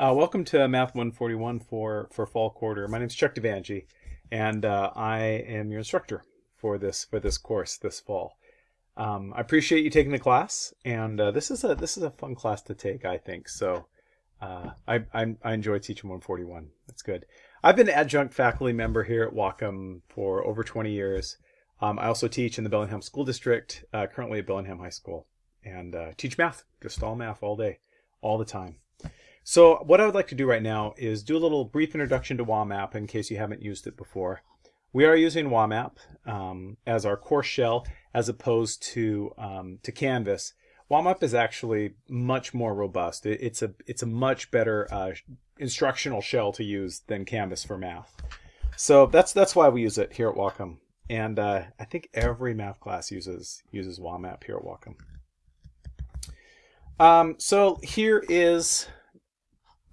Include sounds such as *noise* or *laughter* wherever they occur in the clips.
Uh, welcome to Math 141 for, for fall quarter. My name is Chuck Devangi, and uh, I am your instructor for this for this course this fall. Um, I appreciate you taking the class, and uh, this is a this is a fun class to take, I think. So uh, I, I, I enjoy teaching 141. That's good. I've been an adjunct faculty member here at Whatcom for over 20 years. Um, I also teach in the Bellingham School District, uh, currently at Bellingham High School, and uh, teach math, just all math all day, all the time. So what I would like to do right now is do a little brief introduction to WAMAP in case you haven't used it before. We are using WAMAP um, as our course shell as opposed to, um, to Canvas. WAMAP is actually much more robust. It, it's a it's a much better uh, instructional shell to use than Canvas for math. So that's that's why we use it here at Whatcom. And uh, I think every math class uses uses WAMAP here at Whatcom. Um, so here is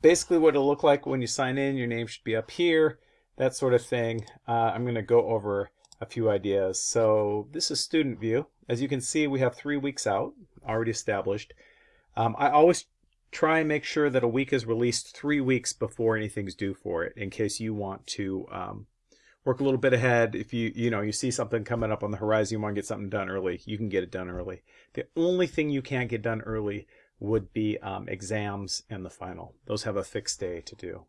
basically what it'll look like when you sign in. Your name should be up here, that sort of thing. Uh, I'm going to go over a few ideas. So this is student view. As you can see, we have three weeks out already established. Um, I always try and make sure that a week is released three weeks before anything's due for it in case you want to um, work a little bit ahead. If you, you know, you see something coming up on the horizon, you want to get something done early, you can get it done early. The only thing you can't get done early would be um, exams and the final. Those have a fixed day to do.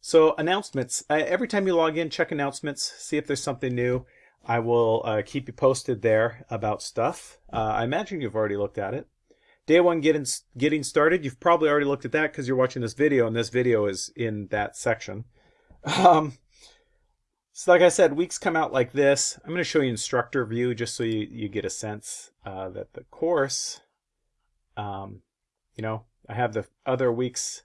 So announcements, uh, every time you log in, check announcements, see if there's something new. I will uh, keep you posted there about stuff. Uh, I imagine you've already looked at it. Day one getting, getting started, you've probably already looked at that because you're watching this video and this video is in that section. *laughs* Um, so like I said, weeks come out like this. I'm going to show you instructor view just so you, you get a sense uh, that the course um, you know, I have the other weeks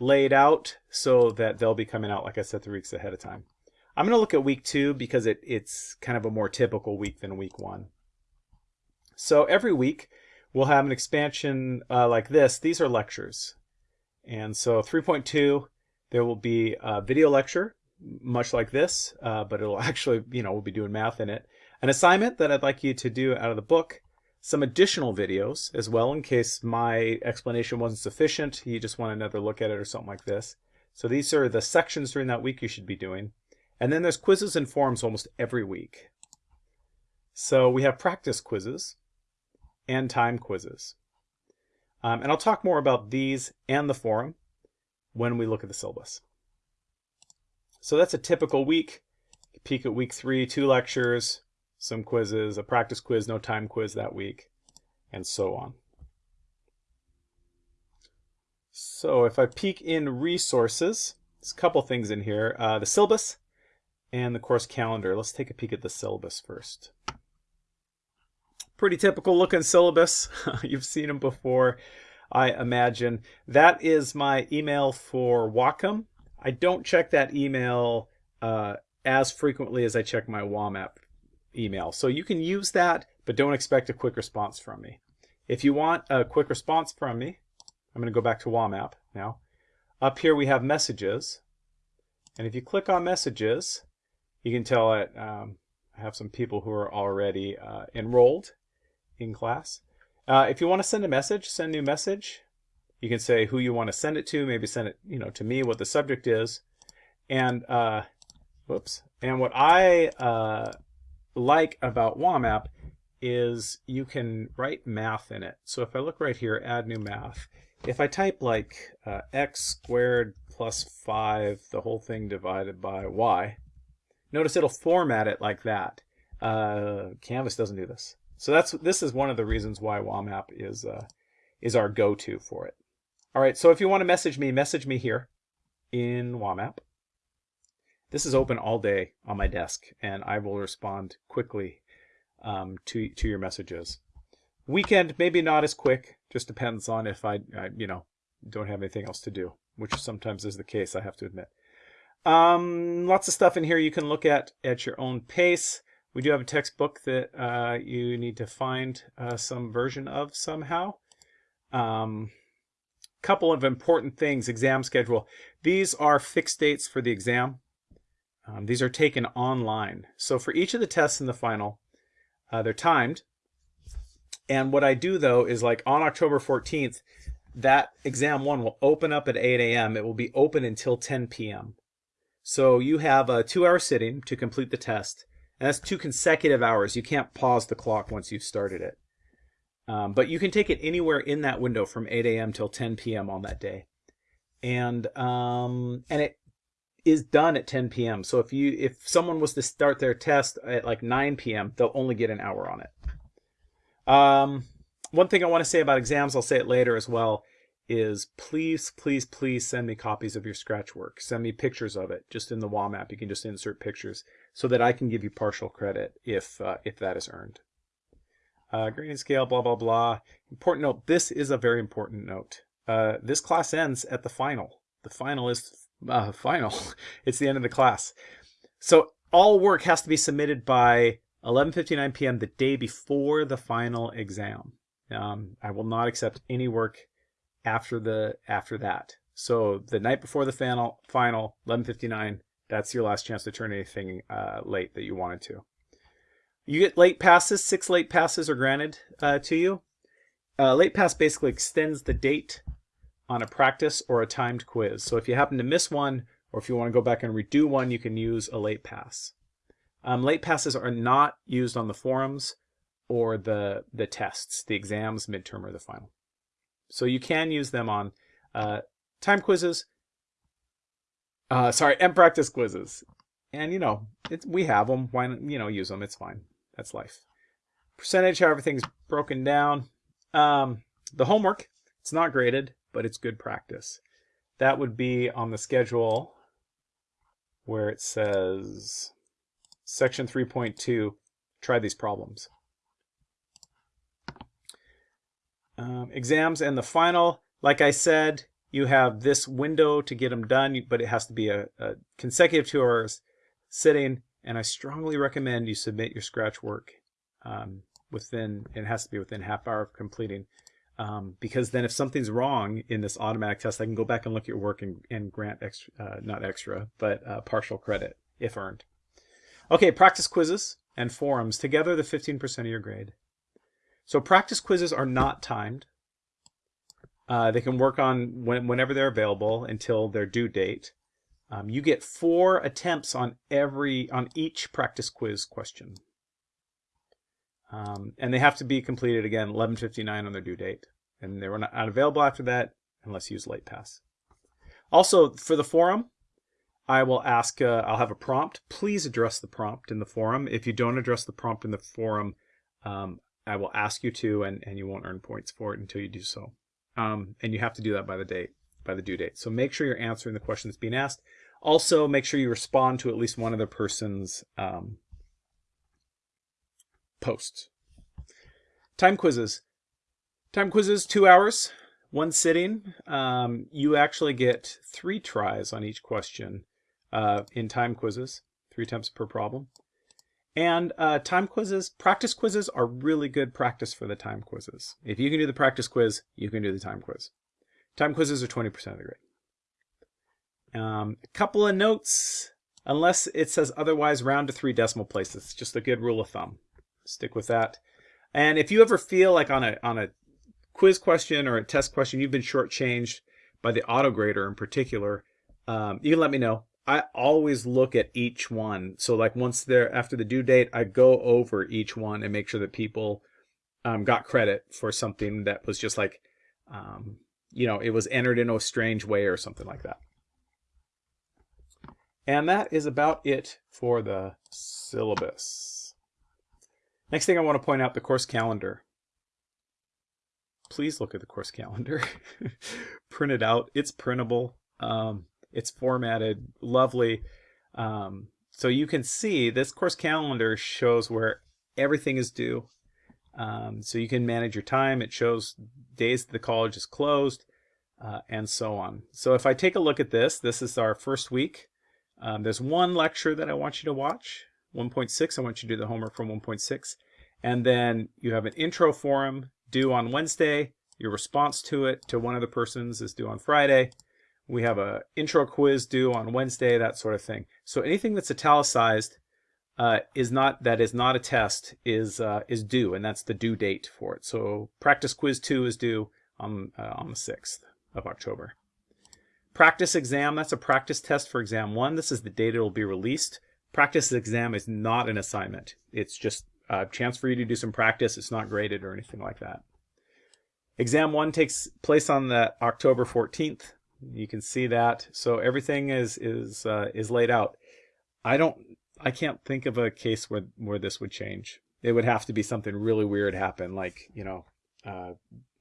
laid out so that they'll be coming out, like I said, three weeks ahead of time. I'm going to look at week two because it, it's kind of a more typical week than week one. So every week we'll have an expansion uh, like this. These are lectures. And so 3.2, there will be a video lecture, much like this, uh, but it'll *laughs* actually, you know, we'll be doing math in it. An assignment that I'd like you to do out of the book, some additional videos as well in case my explanation wasn't sufficient. You just want another look at it or something like this. So these are the sections during that week you should be doing. And then there's quizzes and forums almost every week. So we have practice quizzes and time quizzes. Um, and I'll talk more about these and the forum when we look at the syllabus. So that's a typical week. Peek at week three, two lectures, some quizzes, a practice quiz, no time quiz that week, and so on. So if I peek in resources, there's a couple things in here. Uh, the syllabus and the course calendar. Let's take a peek at the syllabus first. Pretty typical looking syllabus. *laughs* You've seen them before, I imagine. That is my email for Whatcom. I don't check that email uh, as frequently as I check my WAMAP email. So you can use that, but don't expect a quick response from me. If you want a quick response from me, I'm going to go back to WAMAP now. Up here we have messages. And if you click on messages, you can tell it um, I have some people who are already uh, enrolled in class. Uh, if you want to send a message, send new message. You can say who you want to send it to, maybe send it you know, to me, what the subject is. And, uh, whoops. And what I uh, like about WAMAP is you can write math in it. So if I look right here, add new math, if I type like uh, x squared plus 5, the whole thing divided by y, notice it'll format it like that. Uh, Canvas doesn't do this. So that's this is one of the reasons why WAMAP is, uh, is our go-to for it. All right, so if you want to message me, message me here in WAMAP. This is open all day on my desk, and I will respond quickly um, to, to your messages. Weekend, maybe not as quick, just depends on if I, I, you know, don't have anything else to do, which sometimes is the case, I have to admit. Um, lots of stuff in here you can look at at your own pace. We do have a textbook that uh, you need to find uh, some version of somehow. Um, couple of important things, exam schedule. These are fixed dates for the exam. Um, these are taken online. So for each of the tests in the final, uh, they're timed. And what I do though is like on October 14th, that exam one will open up at 8 a.m. It will be open until 10 p.m. So you have a two hour sitting to complete the test. And that's two consecutive hours. You can't pause the clock once you've started it. Um, but you can take it anywhere in that window from 8 a.m. till 10 p.m. on that day. And um, and it is done at 10 p.m. So if you if someone was to start their test at like 9 p.m., they'll only get an hour on it. Um, one thing I want to say about exams, I'll say it later as well, is please, please, please send me copies of your scratch work. Send me pictures of it. Just in the WAMAP, you can just insert pictures so that I can give you partial credit if uh, if that is earned. Uh, grading scale, blah, blah, blah. Important note, this is a very important note. Uh, this class ends at the final. The final is uh, final. *laughs* it's the end of the class. So all work has to be submitted by 11.59 p.m. the day before the final exam. Um, I will not accept any work after the after that. So the night before the final, final 11:59, that's your last chance to turn anything uh, late that you wanted to. You get late passes. Six late passes are granted uh, to you. Uh, late pass basically extends the date on a practice or a timed quiz. So if you happen to miss one, or if you want to go back and redo one, you can use a late pass. Um, late passes are not used on the forums or the the tests, the exams, midterm, or the final. So you can use them on uh, time quizzes. Uh, sorry, and practice quizzes. And you know, we have them. Why not, you know use them? It's fine. That's life. Percentage, how everything's broken down. Um, the homework, it's not graded, but it's good practice. That would be on the schedule where it says section 3.2, try these problems. Um, exams and the final, like I said, you have this window to get them done, but it has to be a, a consecutive two hours sitting. And I strongly recommend you submit your scratch work um, within, it has to be within half hour of completing. Um, because then if something's wrong in this automatic test, I can go back and look at your work and, and grant extra, uh, not extra, but uh, partial credit if earned. Okay, practice quizzes and forums, together the 15% of your grade. So practice quizzes are not timed. Uh, they can work on when, whenever they're available until their due date. Um, you get four attempts on every on each practice quiz question. Um, and they have to be completed again 11:59 on their due date, and they were not available after that unless you use late pass. Also, for the forum, I will ask. Uh, I'll have a prompt. Please address the prompt in the forum. If you don't address the prompt in the forum, um, I will ask you to, and, and you won't earn points for it until you do so. Um, and you have to do that by the date, by the due date. So make sure you're answering the question that's being asked. Also, make sure you respond to at least one other person's um, posts. Time quizzes. Time quizzes, two hours, one sitting. Um, you actually get three tries on each question uh, in time quizzes, three attempts per problem. And uh, time quizzes, practice quizzes are really good practice for the time quizzes. If you can do the practice quiz, you can do the time quiz. Time quizzes are 20% of the grade. Um, a couple of notes, unless it says otherwise, round to three decimal places. Just a good rule of thumb. Stick with that. And if you ever feel like on a on a quiz question or a test question you've been shortchanged by the auto grader in particular, um, you can let me know. I always look at each one. So like once they're after the due date, I go over each one and make sure that people um, got credit for something that was just like, um, you know, it was entered in a strange way or something like that. And that is about it for the syllabus. Next thing I want to point out the course calendar. Please look at the course calendar. *laughs* Print it out. It's printable. Um, it's formatted lovely. Um, so you can see this course calendar shows where everything is due. Um, so you can manage your time. It shows days the college is closed uh, and so on. So if I take a look at this, this is our first week. Um, there's one lecture that I want you to watch, 1.6. I want you to do the homework from 1.6. And then you have an intro forum due on Wednesday. Your response to it to one of the persons is due on Friday. We have a intro quiz due on Wednesday, that sort of thing. So anything that's italicized uh, is not that is not a test is uh, is due, and that's the due date for it. So practice quiz two is due on, uh, on the 6th of October. Practice exam, that's a practice test for exam one. This is the date it will be released. Practice exam is not an assignment. It's just a chance for you to do some practice. It's not graded or anything like that. Exam one takes place on the October 14th. You can see that. So everything is is uh, is laid out. I don't I can't think of a case where where this would change. It would have to be something really weird happen, like you know, uh,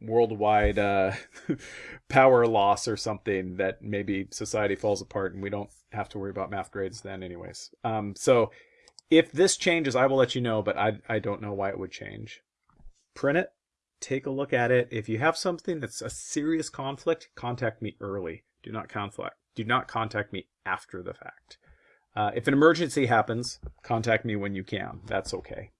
worldwide uh, *laughs* power loss or something that maybe society falls apart and we don't have to worry about math grades then, anyways. Um, so if this changes, I will let you know, but I I don't know why it would change. Print it take a look at it. If you have something that's a serious conflict, contact me early. Do not conflict. Do not contact me after the fact. Uh, if an emergency happens, contact me when you can. That's okay.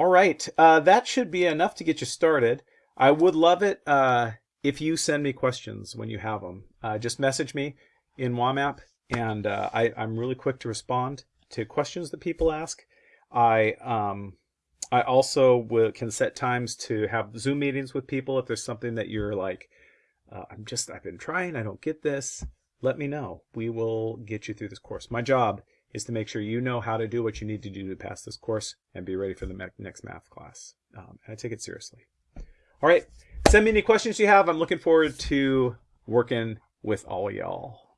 All right, uh, that should be enough to get you started. I would love it uh, if you send me questions when you have them. Uh, just message me in WAMAP, and uh, I, am really quick to respond to questions that people ask. I um, I also will, can set times to have Zoom meetings with people if there's something that you're like, uh, I'm just, I've been trying, I don't get this. Let me know. We will get you through this course. My job is to make sure you know how to do what you need to do to pass this course and be ready for the next math class. Um, and I take it seriously. All right, send me any questions you have. I'm looking forward to working with all y'all.